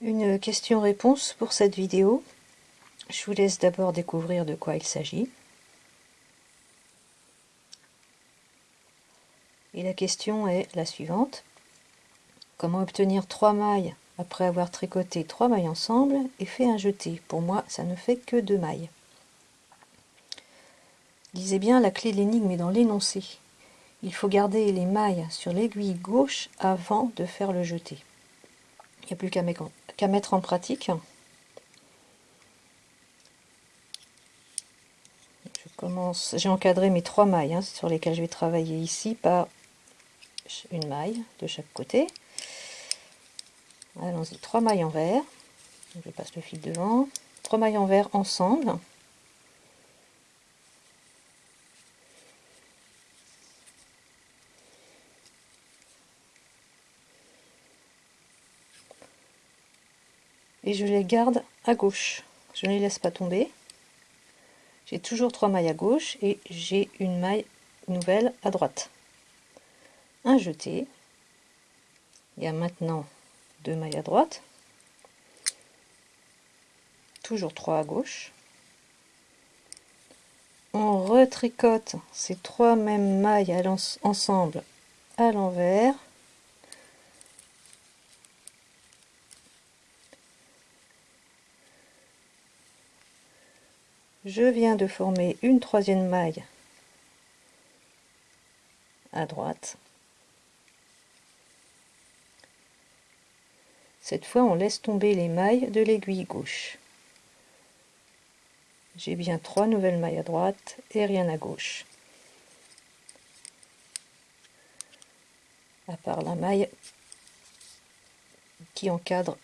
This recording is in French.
Une question-réponse pour cette vidéo. Je vous laisse d'abord découvrir de quoi il s'agit. Et la question est la suivante. Comment obtenir trois mailles après avoir tricoté trois mailles ensemble et fait un jeté? Pour moi, ça ne fait que deux mailles. Lisez bien, la clé de l'énigme est dans l'énoncé. Il faut garder les mailles sur l'aiguille gauche avant de faire le jeté. Il n'y a plus qu'à mettre en pratique. Je commence, j'ai encadré mes trois mailles hein, sur lesquelles je vais travailler ici par une maille de chaque côté. Allons-y, trois mailles en vert. Je passe le fil devant. Trois mailles en vert ensemble. Et je les garde à gauche. Je ne les laisse pas tomber. J'ai toujours trois mailles à gauche et j'ai une maille nouvelle à droite. Un jeté. Il y a maintenant deux mailles à droite. Toujours trois à gauche. On retricote ces trois mêmes mailles ensemble à l'envers je viens de former une troisième maille à droite. Cette fois, on laisse tomber les mailles de l'aiguille gauche. J'ai bien trois nouvelles mailles à droite et rien à gauche. À part la maille qui encadre